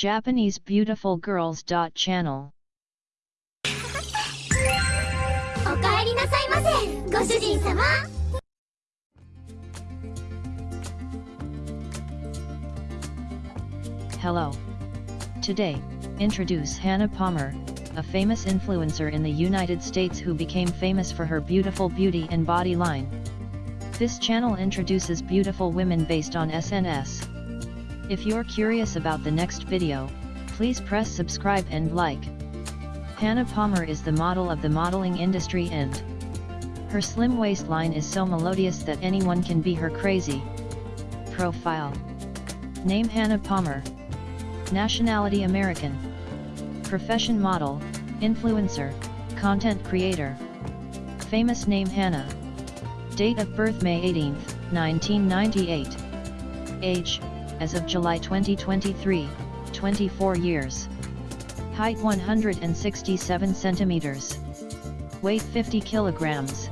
Japanese Beautiful Girls. Channel おかえりなさいませご主人様 Hello. Today, introduce Hannah Palmer, a famous influencer in the United States who became famous for her beautiful beauty and body line. This channel introduces beautiful women based on SNS. If you're curious about the next video, please press subscribe and like. Hannah Palmer is the model of the modeling industry and her slim waistline is so melodious that anyone can be her crazy. Profile. Name Hannah Palmer. Nationality American. Profession model, influencer, content creator. Famous name Hannah. Date of birth May 18, 1998 Age, as of July 2023, 24 years Height 167 centimeters Weight 50 kilograms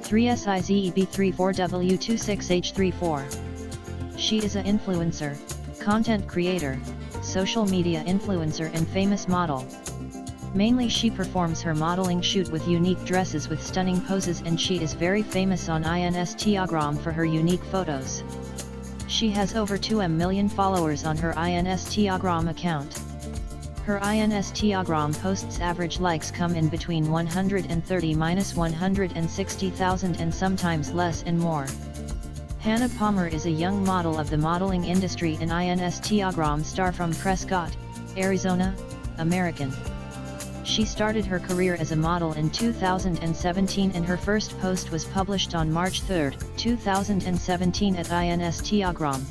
3SIZEB34W26H34 She is a influencer, content creator, social media influencer and famous model. Mainly she performs her modeling shoot with unique dresses with stunning poses and she is very famous on Instagram for her unique photos. She has over 2 million followers on her Instagram account. Her Instagram posts average likes come in between 130-160,000 and sometimes less and more. Hannah Palmer is a young model of the modeling industry and Instagram star from Prescott, Arizona, American. She started her career as a model in 2017 and her first post was published on March 3, 2017 at Instagram.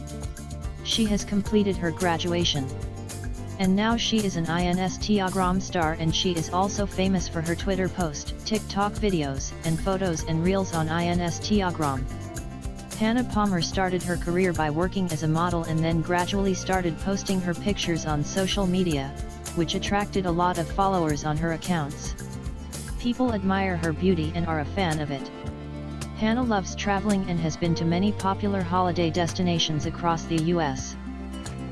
She has completed her graduation. And now she is an Instagram star and she is also famous for her Twitter post, TikTok videos, and photos and reels on Instagram. Hannah Palmer started her career by working as a model and then gradually started posting her pictures on social media, which attracted a lot of followers on her accounts. People admire her beauty and are a fan of it. Hannah loves traveling and has been to many popular holiday destinations across the US.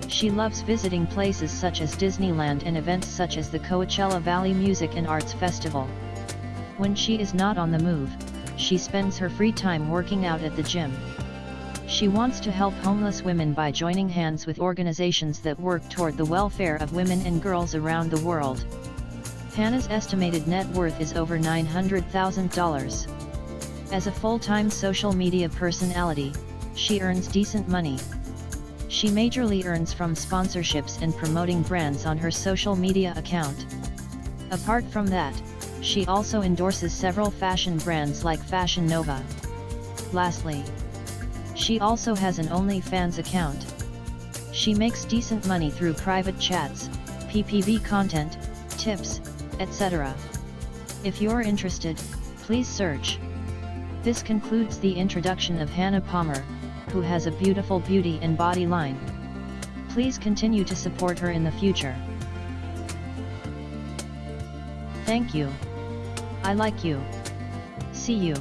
She loves visiting places such as Disneyland and events such as the Coachella Valley Music and Arts Festival. When she is not on the move, she spends her free time working out at the gym. She wants to help homeless women by joining hands with organizations that work toward the welfare of women and girls around the world. Hannah's estimated net worth is over $900,000. As a full-time social media personality, she earns decent money. She majorly earns from sponsorships and promoting brands on her social media account. Apart from that, she also endorses several fashion brands like Fashion Nova. Lastly, she also has an OnlyFans account. She makes decent money through private chats, PPV content, tips, etc. If you're interested, please search. This concludes the introduction of Hannah Palmer, who has a beautiful beauty and body line. Please continue to support her in the future. Thank you. I like you. See you.